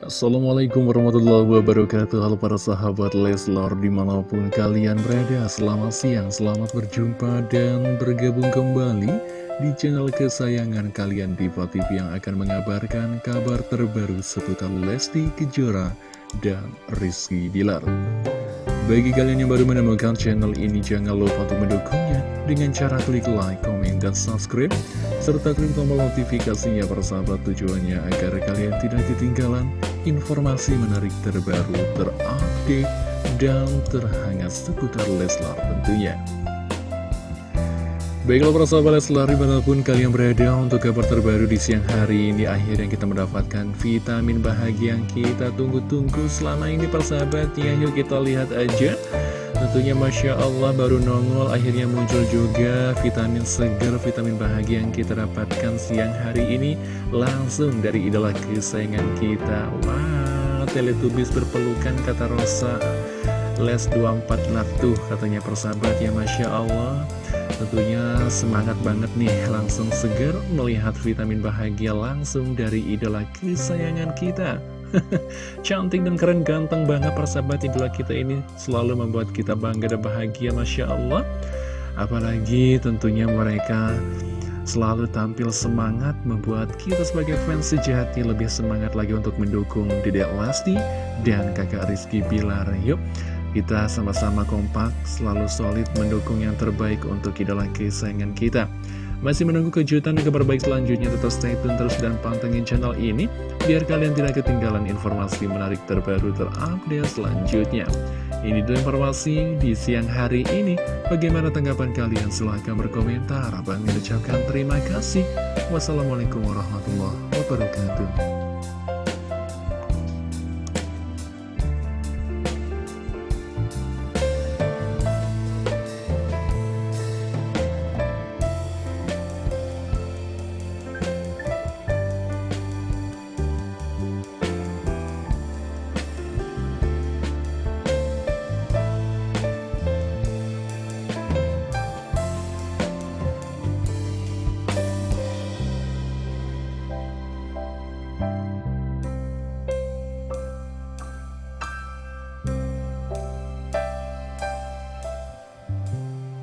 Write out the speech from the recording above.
Assalamualaikum warahmatullahi wabarakatuh. Halo para sahabat Leslar di mana pun kalian berada Selamat siang, selamat berjumpa dan bergabung kembali Di channel kesayangan kalian Diva TV yang akan mengabarkan kabar terbaru seputar Lesti Kejora dan Rizky Bilar. Bagi kalian yang baru menemukan channel ini, jangan lupa untuk mendukungnya dengan cara klik like, komen, dan subscribe, serta klik tombol notifikasinya persahabat tujuannya agar kalian tidak ketinggalan informasi menarik terbaru, terupdate, dan terhangat seputar Leslar tentunya. Baiklah para sahabat Leslar, di mana pun kalian berada untuk kabar terbaru di siang hari ini Akhirnya kita mendapatkan vitamin bahagia yang kita tunggu-tunggu selama ini persahabatnya Yuk kita lihat aja Tentunya Masya Allah baru nongol akhirnya muncul juga vitamin segar, vitamin bahagia yang kita dapatkan siang hari ini Langsung dari idola kesayangan kita. Wow, Teletubbies berpelukan kata Rosa. Les 24 Natu katanya persahabat ya Masya Allah. Tentunya semangat banget nih langsung seger melihat vitamin bahagia langsung dari idola kesayangan kita Cantik dan keren ganteng banget persahabat idola kita ini selalu membuat kita bangga dan bahagia Masya Allah Apalagi tentunya mereka selalu tampil semangat membuat kita sebagai fans sejati lebih semangat lagi untuk mendukung Dedek Lasti dan kakak Rizky Bilar Yuk kita sama-sama kompak, selalu solid mendukung yang terbaik untuk idola kesayangan kita. Masih menunggu kejutan dan kabar baik selanjutnya, tetap stay tune terus dan pantengin channel ini, biar kalian tidak ketinggalan informasi menarik terbaru terupdate selanjutnya. Ini dulu informasi di siang hari ini. Bagaimana tanggapan kalian? Silahkan berkomentar. Abang mengucapkan terima kasih. Wassalamualaikum warahmatullahi wabarakatuh.